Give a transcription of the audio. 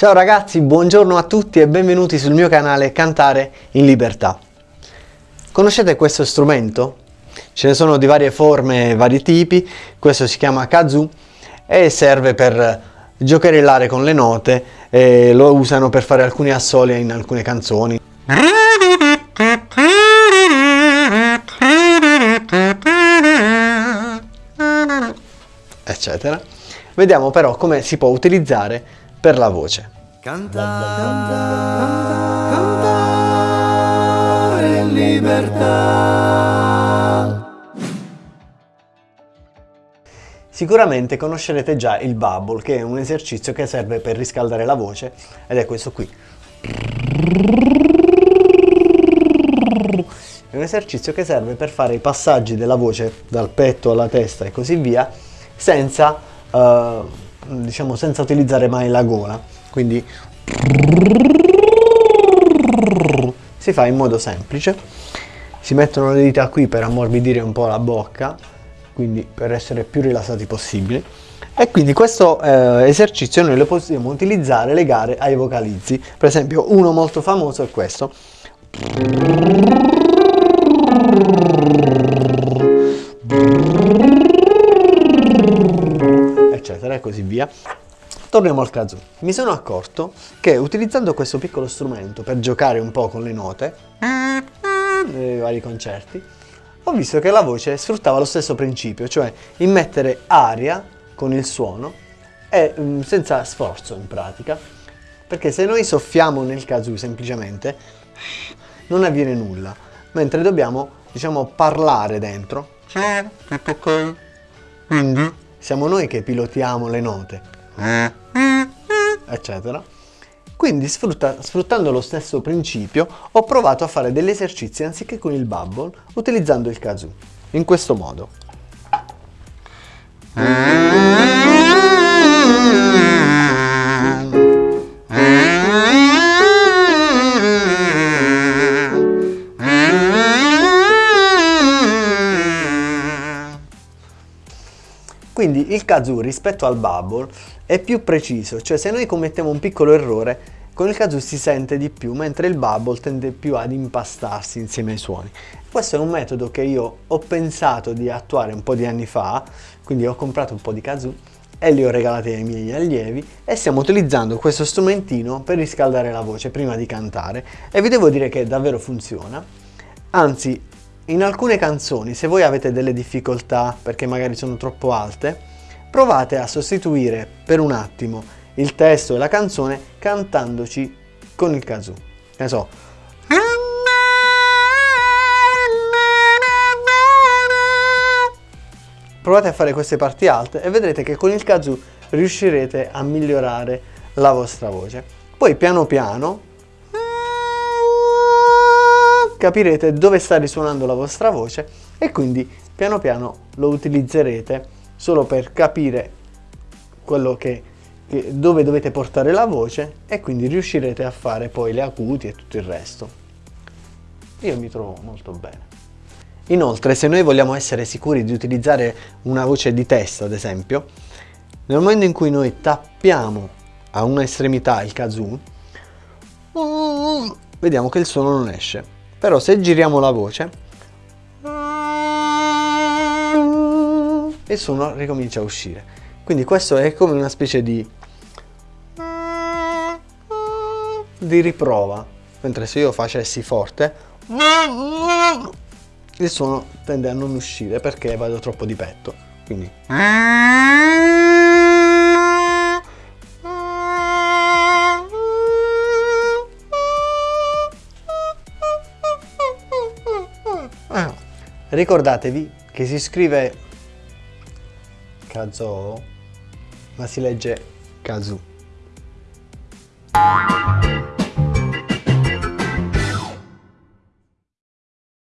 Ciao ragazzi, buongiorno a tutti e benvenuti sul mio canale Cantare in Libertà. Conoscete questo strumento? Ce ne sono di varie forme vari tipi, questo si chiama kazoo e serve per giocherellare con le note e lo usano per fare alcuni assoli in alcune canzoni. eccetera. Vediamo però come si può utilizzare per la voce. Cantare, cantare, cantare in libertà. Sicuramente conoscerete già il bubble, che è un esercizio che serve per riscaldare la voce, ed è questo qui. È un esercizio che serve per fare i passaggi della voce dal petto alla testa e così via, senza, uh, diciamo, senza utilizzare mai la gola. Quindi si fa in modo semplice. Si mettono le dita qui per ammorbidire un po' la bocca, quindi per essere più rilassati possibile. E quindi questo eh, esercizio noi lo possiamo utilizzare legare ai vocalizzi. Per esempio uno molto famoso è questo eccetera e così via. Torniamo al kazoo. Mi sono accorto che utilizzando questo piccolo strumento per giocare un po' con le note nei vari concerti, ho visto che la voce sfruttava lo stesso principio, cioè immettere aria con il suono e mm, senza sforzo in pratica, perché se noi soffiamo nel kazoo semplicemente non avviene nulla, mentre dobbiamo, diciamo, parlare dentro. Quindi siamo noi che pilotiamo le note, eccetera. Quindi sfrutta, sfruttando lo stesso principio ho provato a fare degli esercizi anziché con il bubble utilizzando il kazoo, in questo modo. Quindi il kazoo rispetto al bubble è più preciso, cioè se noi commettiamo un piccolo errore con il kazoo si sente di più, mentre il bubble tende più ad impastarsi insieme ai suoni. Questo è un metodo che io ho pensato di attuare un po' di anni fa, quindi ho comprato un po' di kazoo e li ho regalati ai miei allievi e stiamo utilizzando questo strumentino per riscaldare la voce prima di cantare e vi devo dire che davvero funziona. Anzi, in alcune canzoni, se voi avete delle difficoltà perché magari sono troppo alte, provate a sostituire per un attimo il testo e la canzone cantandoci con il kazoo. Ne so. Provate a fare queste parti alte e vedrete che con il kazoo riuscirete a migliorare la vostra voce. Poi piano piano capirete dove sta risuonando la vostra voce e quindi piano piano lo utilizzerete solo per capire quello che, che, dove dovete portare la voce e quindi riuscirete a fare poi le acuti e tutto il resto. Io mi trovo molto bene. Inoltre se noi vogliamo essere sicuri di utilizzare una voce di testa ad esempio, nel momento in cui noi tappiamo a una estremità il kazoo, vediamo che il suono non esce però se giriamo la voce il suono ricomincia a uscire. Quindi questo è come una specie di di riprova. Mentre se io facessi forte il suono tende a non uscire perché vado troppo di petto. Quindi Ricordatevi che si scrive Kazoo, ma si legge Kazoo.